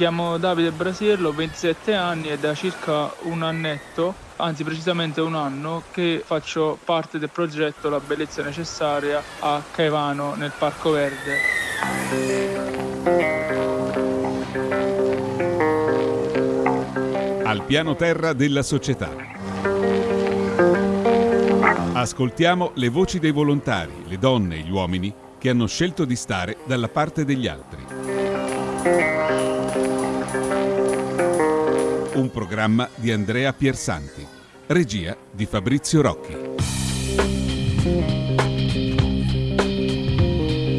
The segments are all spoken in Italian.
chiamo Davide Brasiello, 27 anni e da circa un annetto, anzi precisamente un anno, che faccio parte del progetto La bellezza necessaria a Caivano nel Parco Verde. Al piano terra della società. Ascoltiamo le voci dei volontari, le donne e gli uomini che hanno scelto di stare dalla parte degli altri. Un programma di Andrea Piersanti, regia di Fabrizio Rocchi.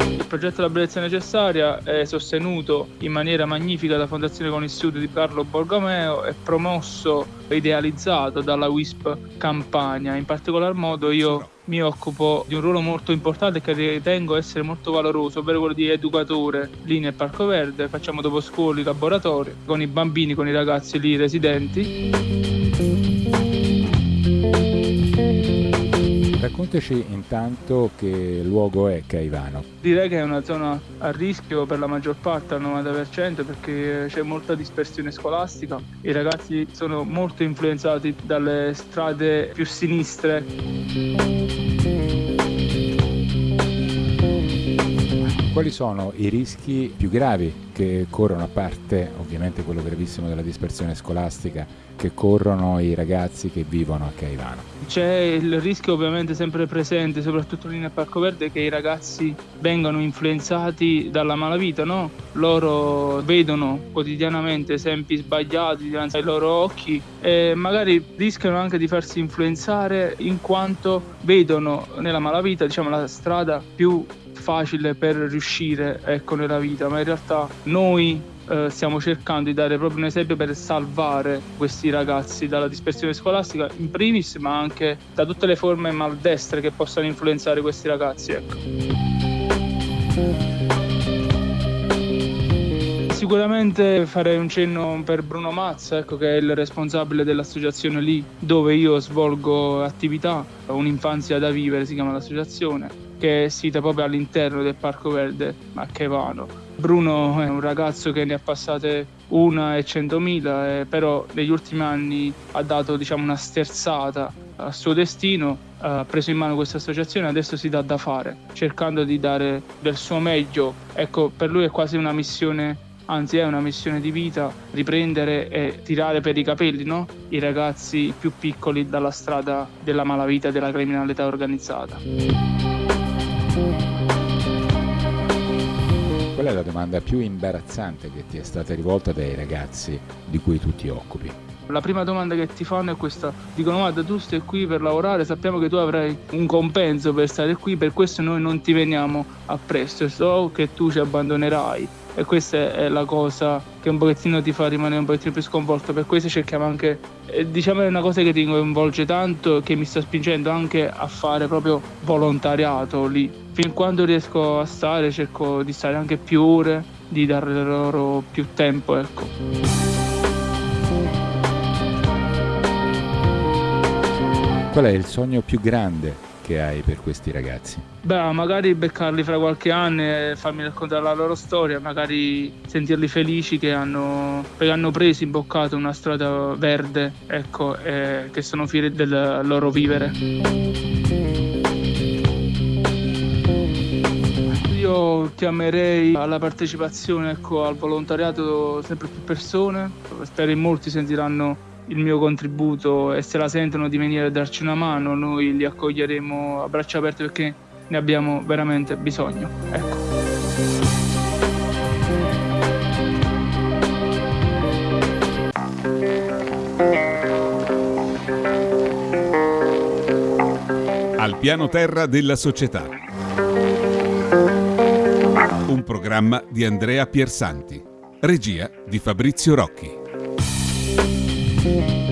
Il progetto La bellezza necessaria è sostenuto in maniera magnifica dalla Fondazione con Istituto di Carlo Borgomeo e promosso e idealizzato dalla WISP Campania. In particolar modo io mi occupo di un ruolo molto importante che ritengo essere molto valoroso, ovvero quello di educatore lì nel Parco Verde. Facciamo dopo scuola i laboratori con i bambini, con i ragazzi lì residenti. Raccontaci intanto che luogo è Caivano. Direi che è una zona a rischio per la maggior parte, al 90%, perché c'è molta dispersione scolastica. I ragazzi sono molto influenzati dalle strade più sinistre. Quali sono i rischi più gravi che corrono, a parte ovviamente quello gravissimo della dispersione scolastica, che corrono i ragazzi che vivono a Caivano? C'è il rischio ovviamente sempre presente, soprattutto lì nel Parco Verde, che i ragazzi vengano influenzati dalla malavita, no? Loro vedono quotidianamente esempi sbagliati davanti ai loro occhi e magari rischiano anche di farsi influenzare in quanto vedono nella malavita, diciamo, la strada più facile per riuscire ecco, nella vita, ma in realtà noi eh, stiamo cercando di dare proprio un esempio per salvare questi ragazzi dalla dispersione scolastica in primis, ma anche da tutte le forme maldestre che possano influenzare questi ragazzi. Ecco. Sicuramente farei un cenno per Bruno Mazza, ecco, che è il responsabile dell'associazione lì dove io svolgo attività, un'infanzia da vivere si chiama l'associazione che è sita proprio all'interno del Parco Verde a Chevano. Bruno è un ragazzo che ne ha passate una e centomila, eh, però negli ultimi anni ha dato diciamo, una sterzata al suo destino, ha preso in mano questa associazione e adesso si dà da fare, cercando di dare del suo meglio. Ecco, per lui è quasi una missione anzi è una missione di vita riprendere e tirare per i capelli no? i ragazzi più piccoli dalla strada della malavita e della criminalità organizzata. Qual è la domanda più imbarazzante che ti è stata rivolta dai ragazzi di cui tu ti occupi? La prima domanda che ti fanno è questa, dicono guarda tu stai qui per lavorare, sappiamo che tu avrai un compenso per stare qui, per questo noi non ti veniamo appresso, so che tu ci abbandonerai e questa è la cosa che un pochettino ti fa rimanere un pochettino più sconvolto. Per questo cerchiamo anche eh, diciamo è una cosa che ti coinvolge tanto che mi sta spingendo anche a fare proprio volontariato lì. Fin quando riesco a stare cerco di stare anche più ore di dare loro più tempo ecco. Qual è il sogno più grande che hai per questi ragazzi? Beh, magari beccarli fra qualche anno e farmi raccontare la loro storia, magari sentirli felici che hanno, perché hanno preso, imboccato una strada verde, ecco, e che sono fieri del loro vivere. Io chiamerei alla partecipazione, ecco, al volontariato sempre più persone, spero in molti sentiranno il mio contributo e se la sentono di venire a darci una mano, noi li accoglieremo a braccia aperte perché ne abbiamo veramente bisogno. Ecco. Al piano terra della società. Un programma di Andrea Piersanti. Regia di Fabrizio Rocchi. Thank you.